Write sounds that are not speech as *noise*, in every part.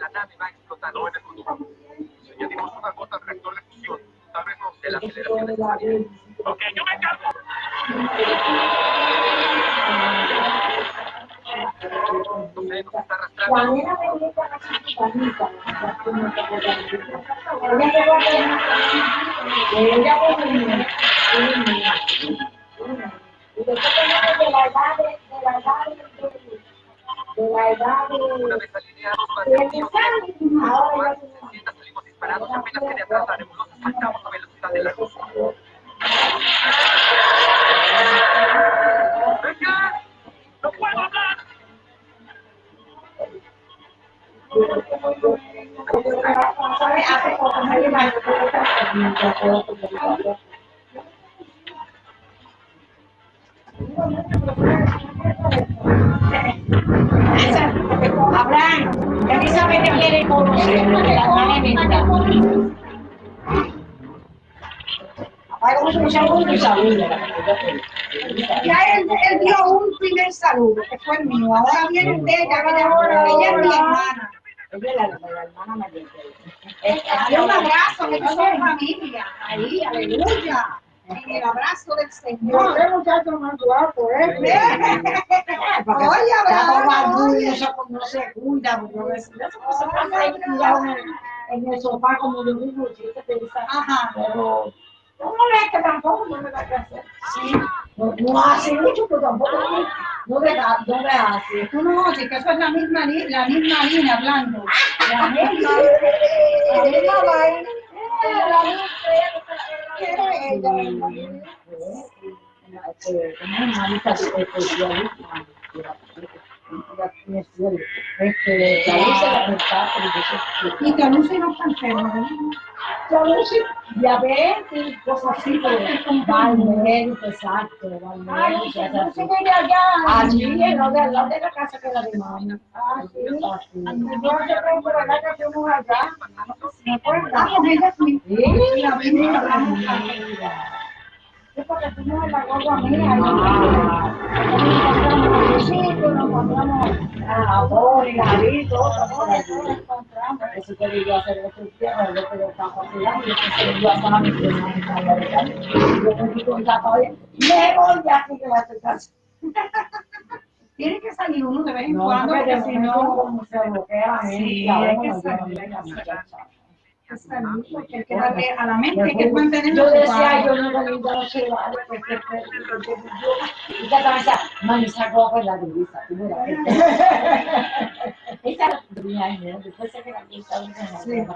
la nave va a explotar. No Si añadimos una gota al reactor de fusión, tal vez nos dé la aceleración necesaria. Ok, yo me encargo. No sé, nos está arrastrando. Ella y después tenemos de la edad de, la edad de, la edad Una de, vez alineados, de mantenemos ahora ya Mientras salimos disparados, apenas quede atrás Abraham, ya que sabe que quiere conocer la manera Vamos a escuchar un saludo. Ya él, él dio un primer saludo, que fue el mío. Ahora viene de ella, que ella, ella es mi hermana. Ella es la, la hermana mayor. Dale un abrazo, que todos son familia. Ahí, aleluya. En el abrazo del Señor. Ese muchacho más guapo, ¿eh? *laughs* Oye, Abraham, oye. no se cuida, porque eso se pasa ahí en el, sofá como mismo, chiquita, pensar. Ajá. Pero no molesta tampoco, no me da que hacer. Sí. No, no hace mucho, pero tampoco no, no da, no le hace. Tú no oyes que eso es la misma, la misma línea hablando. La *laughs* misma, la misma vaina. Este, Y Lucy no está. Ya sé, diabetes, cosas así, pero va al médico, exacto, va al médico, se hace así. Allí, en lo de, al lado de la casa que la de. Ah, sí. Por allá que fuimos allá. La en la guagua mía. Y Nos encontramos nos encontramos encontramos. Eso que hacer estaba yo estaba mi Yo me fui con la me voy de aquí que va a estar casa. Tiene que salir uno de vez en No, cuando, porque si no, como se bloquea la mente, Sí, hay que salir, que hay que darle a la mente, hay que Yo mantenerla decía, yo no lo iba a observar, porque yo, y ya estaba decía, mami, esa ropa es la de Luisa, tú mira. Esa. Después se queda aquí, está bien, ¿no?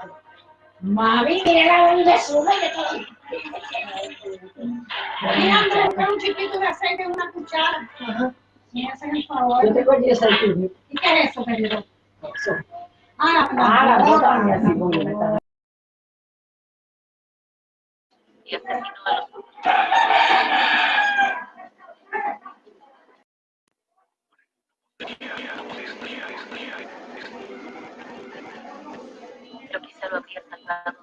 Mami, mira la donde sube, que todo. Mira, Andrés, un chiquito de aceite en una cuchara. Sí, hacen el favor. Yo tengo 10 centímetros. ¿Y qué es eso, querido? Eso. Ah, la Ah, la planta y hasta aquí todos los Pero quizá lo habría salvado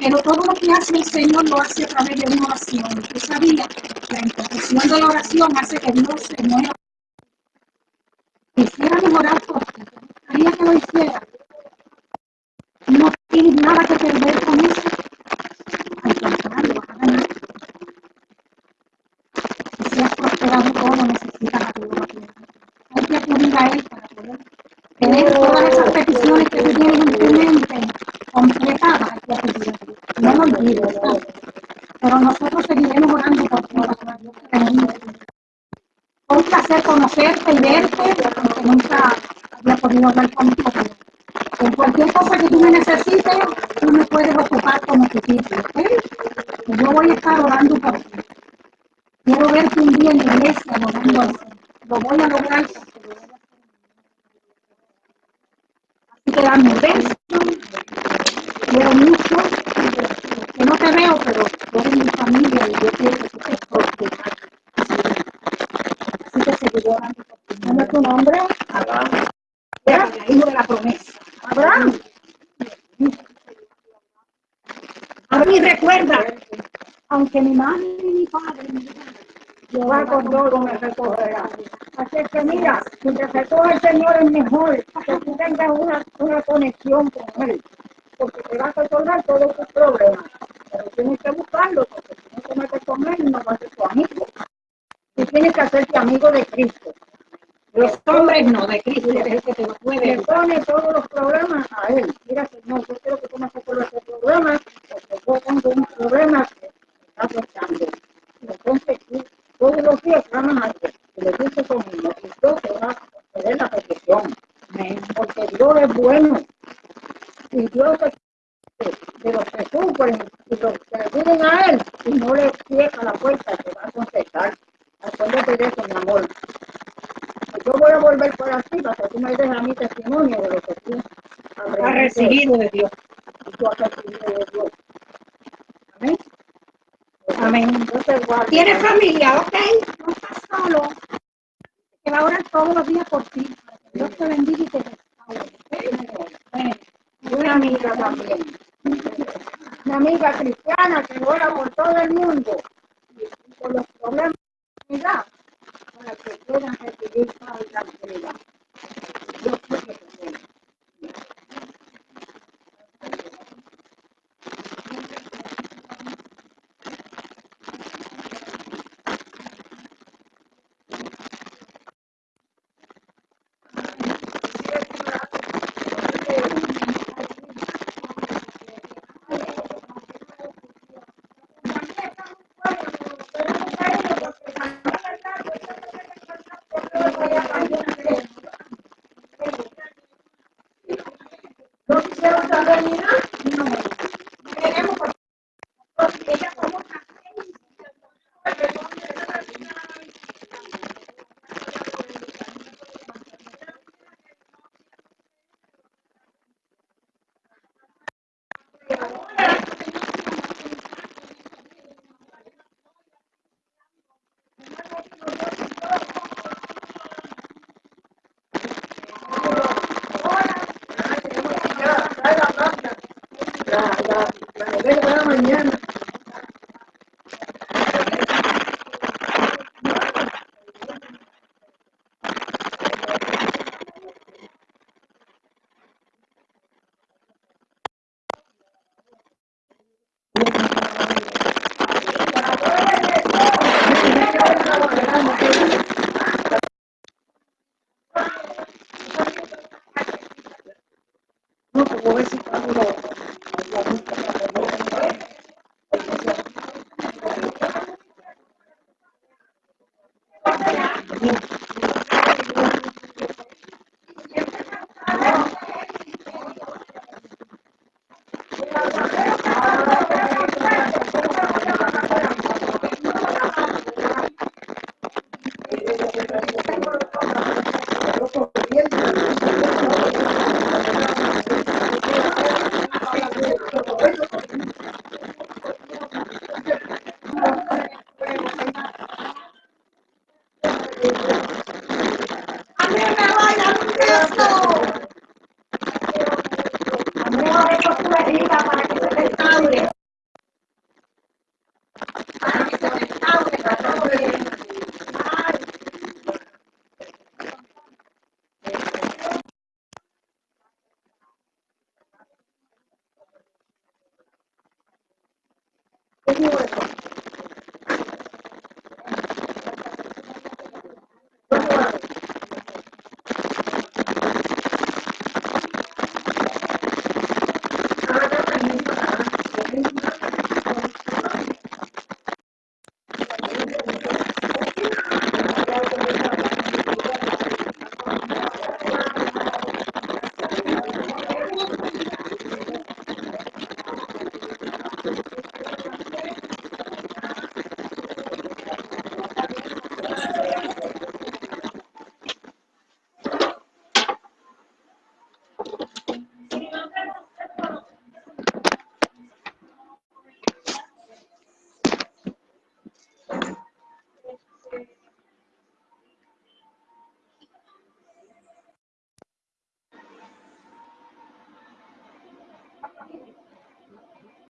Pero todo lo que hace el Señor lo hace a través de una oración. Usted sabía, la intercesión de la oración hace que Dios se mueva. Quisiera mejorar por ti. Quería que lo hiciera. No tienes nada que perder con eso. Al contrario, vas a ganar. Si has prosperado todo, necesitas ayuda. Hay que acudir a Él para poder tener todas esas peticiones que tú tienes en tu mente completadas. Hay que acudir a Él. No lo olvides, ¿verdad? Pero nosotros seguiremos orando por ti para que Dios te bendiga. Fue un placer conocerte y verte, aunque nunca había podido hablar contigo. En cualquier cosa que tú me necesites, tú me puedes ocupar como tu sitio, ¿ok? Yo voy a estar orando por ti. Quiero verte un día en la iglesia orando al Señor. Lo voy a lograr. porque lo voy a hacer. Así que dame un beso. Quiero mucho. Que no te veo, pero tú eres mi familia y yo quiero que tú te portes. Así que seguiré orando por ti. ¿Cómo es tu nombre? Abraham. Hijo de la promesa. Abraham. Abraham, y recuerda, aunque mi madre y mi padre me digan, Jehová con todo me recogerá. Así es que mira, si te recoge el Señor es mejor que tú tengas una, una conexión con Él, porque te va a resolver todos tus problemas. Pero tienes que buscarlo, porque si no te metes con Él, no vas a ser tu amigo. Tú tienes que hacerte amigo de Cristo. Los hombres no, de Cristo es el que te lo puede. Le pone todos los problemas a Él. Mira, Señor, yo quiero que tú me resuelvas este problema, porque yo tengo un problema que está afectando. Entonces tú todos los días clamas a Dios y le dices conmigo y Dios te va a conceder la petición. Porque Dios es bueno. Y Dios es de los que sufren y los que acuden a Él y no le cierra la puerta, te va a contestar. Acuérdate de eso, mi amor. Yo voy a volver por aquí para que tú me des a mi testimonio de lo que tú has recibido de Dios. Y tú has recibido de Dios. Amén. Amén. Tienes familia, ok. No estás solo. Que va a orar todos los días por ti. Dios te bendiga y te restaure. ¿ok? Una amiga también. Una amiga cristiana que ora por todo el mundo. Y por los problemas de la humanidad, para que puedan recibir paz y tranquilidad. Dios te bendiga. 你呢？Mañana.